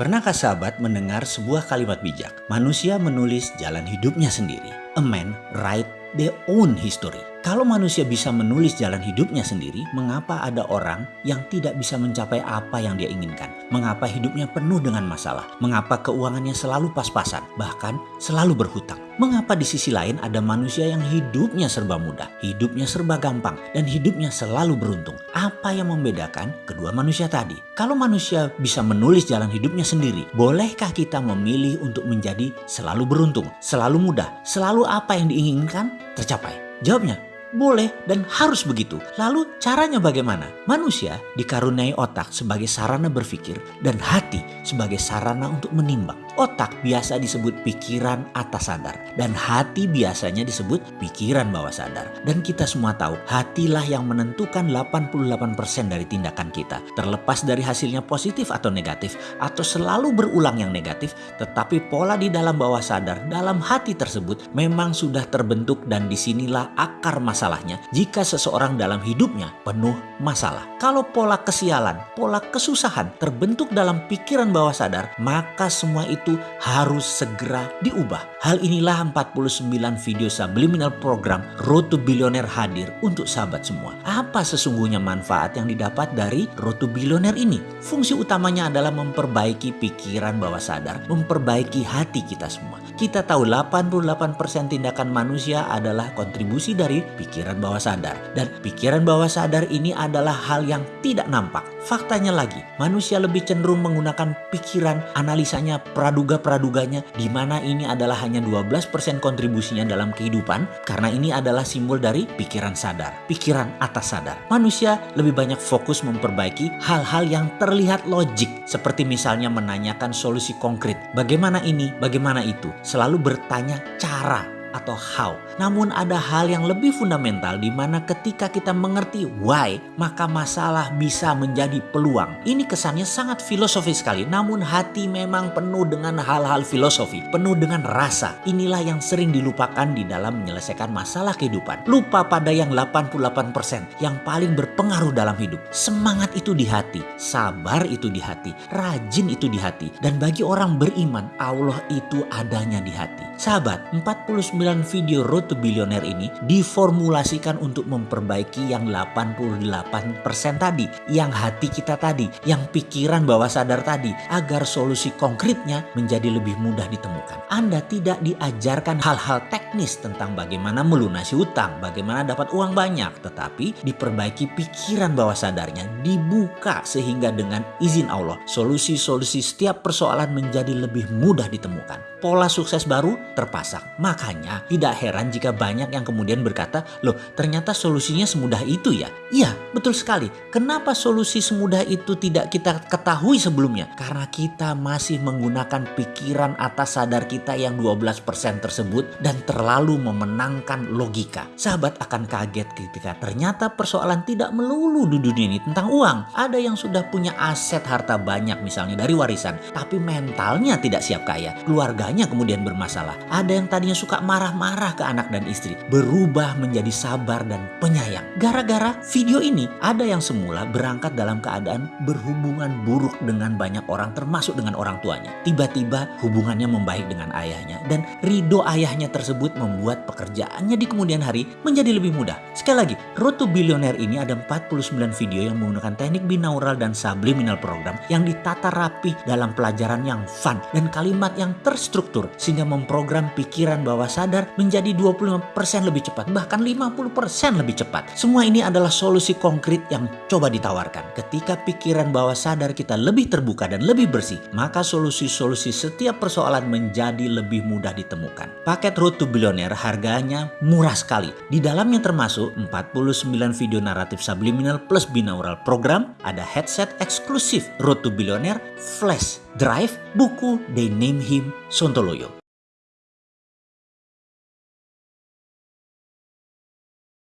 Pernahkah sahabat mendengar sebuah kalimat bijak? Manusia menulis jalan hidupnya sendiri. A man write their own history. Kalau manusia bisa menulis jalan hidupnya sendiri, mengapa ada orang yang tidak bisa mencapai apa yang dia inginkan? Mengapa hidupnya penuh dengan masalah? Mengapa keuangannya selalu pas-pasan, bahkan selalu berhutang? Mengapa di sisi lain ada manusia yang hidupnya serba mudah, hidupnya serba gampang, dan hidupnya selalu beruntung? Apa yang membedakan kedua manusia tadi? Kalau manusia bisa menulis jalan hidupnya sendiri, bolehkah kita memilih untuk menjadi selalu beruntung, selalu mudah, selalu apa yang diinginkan tercapai? Jawabnya, boleh dan harus begitu. Lalu caranya bagaimana? Manusia dikaruniai otak sebagai sarana berpikir dan hati sebagai sarana untuk menimbang. Otak biasa disebut pikiran atas sadar dan hati biasanya disebut pikiran bawah sadar. Dan kita semua tahu hatilah yang menentukan 88% dari tindakan kita. Terlepas dari hasilnya positif atau negatif atau selalu berulang yang negatif tetapi pola di dalam bawah sadar dalam hati tersebut memang sudah terbentuk dan di sinilah akar masalahnya jika seseorang dalam hidupnya penuh masalah. Kalau pola kesialan, pola kesusahan terbentuk dalam pikiran bawah sadar maka semua itu harus segera diubah. Hal inilah 49 video subliminal program Road to Billionaire hadir untuk sahabat semua. Apa sesungguhnya manfaat yang didapat dari Road to Billionaire ini? Fungsi utamanya adalah memperbaiki pikiran bawah sadar, memperbaiki hati kita semua. Kita tahu 88% tindakan manusia adalah kontribusi dari pikiran bawah sadar. Dan pikiran bawah sadar ini adalah hal yang tidak nampak. Faktanya lagi, manusia lebih cenderung menggunakan pikiran, analisanya, praduga-praduganya, di mana ini adalah hanya 12% kontribusinya dalam kehidupan, karena ini adalah simbol dari pikiran sadar, pikiran atas sadar. Manusia lebih banyak fokus memperbaiki hal-hal yang terlihat logik, seperti misalnya menanyakan solusi konkret. Bagaimana ini, bagaimana itu? selalu bertanya cara atau how. Namun ada hal yang lebih fundamental di mana ketika kita mengerti why, maka masalah bisa menjadi peluang. Ini kesannya sangat filosofi sekali, namun hati memang penuh dengan hal-hal filosofi, penuh dengan rasa. Inilah yang sering dilupakan di dalam menyelesaikan masalah kehidupan. Lupa pada yang 88% yang paling berpengaruh dalam hidup. Semangat itu di hati, sabar itu di hati, rajin itu di hati. Dan bagi orang beriman, Allah itu adanya di hati. Sahabat, 49 video Road to Billionaire ini diformulasikan untuk memperbaiki yang 88% tadi, yang hati kita tadi, yang pikiran bawah sadar tadi, agar solusi konkretnya menjadi lebih mudah ditemukan. Anda tidak diajarkan hal-hal teknis tentang bagaimana melunasi utang, bagaimana dapat uang banyak, tetapi diperbaiki pikiran bawah sadarnya, dibuka sehingga dengan izin Allah, solusi-solusi setiap persoalan menjadi lebih mudah ditemukan. Pola sukses baru terpasang. Makanya tidak heran jika banyak yang kemudian berkata, loh ternyata solusinya semudah itu ya. Iya betul sekali. Kenapa solusi semudah itu tidak kita ketahui sebelumnya? Karena kita masih menggunakan pikiran atas sadar kita yang 12% tersebut dan terlalu memenangkan logika. Sahabat akan kaget ketika ternyata persoalan tidak melulu di dunia ini tentang uang. Ada yang sudah punya aset harta banyak misalnya dari warisan. Tapi mentalnya tidak siap kaya. Keluarganya kemudian bermasalah. Ada yang tadinya suka marah marah-marah ke anak dan istri berubah menjadi sabar dan penyayang. Gara-gara video ini ada yang semula berangkat dalam keadaan berhubungan buruk dengan banyak orang termasuk dengan orang tuanya. Tiba-tiba hubungannya membaik dengan ayahnya dan ridho ayahnya tersebut membuat pekerjaannya di kemudian hari menjadi lebih mudah. Sekali lagi, Road to Billionaire ini ada 49 video yang menggunakan teknik binaural dan subliminal program yang ditata rapi dalam pelajaran yang fun dan kalimat yang terstruktur sehingga memprogram pikiran bawah sadar sadar menjadi 25% lebih cepat, bahkan 50% lebih cepat. Semua ini adalah solusi konkret yang coba ditawarkan. Ketika pikiran bawah sadar kita lebih terbuka dan lebih bersih, maka solusi-solusi setiap persoalan menjadi lebih mudah ditemukan. Paket Road to Billionaire harganya murah sekali. Di dalamnya termasuk 49 video naratif subliminal plus binaural program, ada headset eksklusif Road to Billionaire, flash drive, buku They Name Him Sontoloyo.